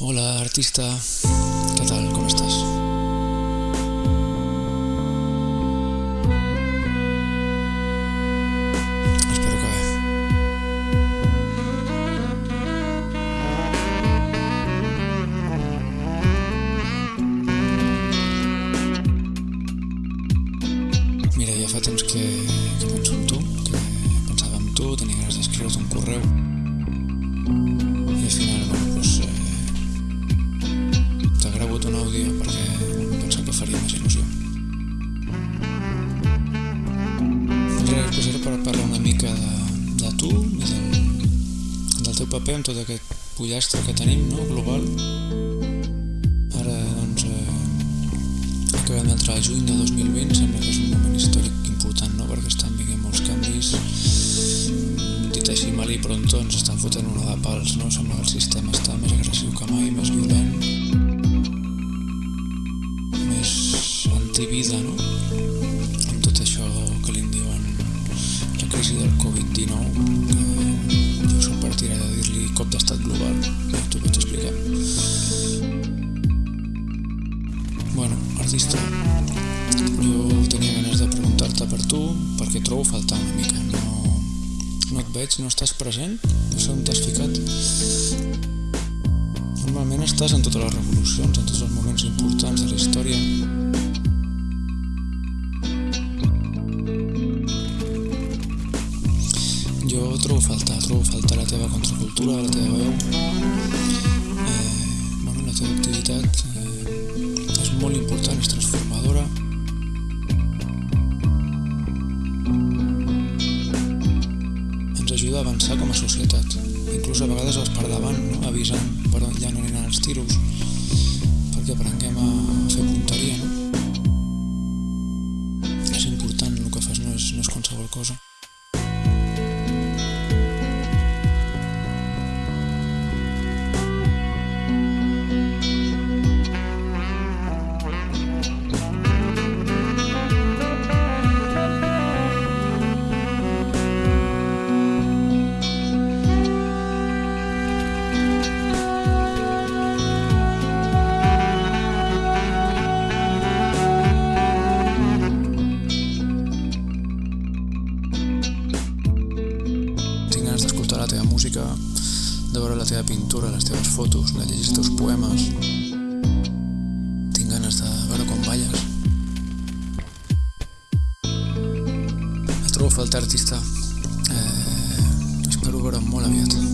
Hola, artista. Què tal? Com estàs? Espero que bé. Mira, ja fa temps que, que penso en tu, que pensava en tu, tenia ganes d'escriure't un correu i al final, Era per parlar una mica de, de tu i del, del teu paper en tot aquest pollastre que tenim, no?, global. Ara, doncs, eh, acabem d'entrar al juny de 2020, sembla que és un moment històric important, no?, perquè estan vinguent molts canvis, dit així mal i pronto ens estan fotent una de pals, no? Sembla que el sistema crisi del Covid-19, que jo soc partidari de dir-li cop d'estat global, ja t'ho vaig explicar. Bueno, artista, jo tenia ganes de preguntar-te per tu perquè trobo a faltar una mica, no, no et veig, no estàs present, no sé on t'has ficat. Normalment estàs en totes les revolucions, en tots els moments importants de la història. Jo trobo a faltar, trobo a faltar la teva contracultura, la teva veu. Eh, bueno, la teva activitat eh, és molt important, és transformadora. Ens ajuda a avançar com a societat. Inclús a vegades vas per davant, no? avisant per on ja no aniran els tiros, perquè aprenguem a fer punteria, d'escoltar la teva música, de veure la teva pintura, les teves fotos, de llegir els teus poemes. Tinc ganes de veure com balles. Et trobo a faltar, artista. Eh, espero veure'm molt aviat.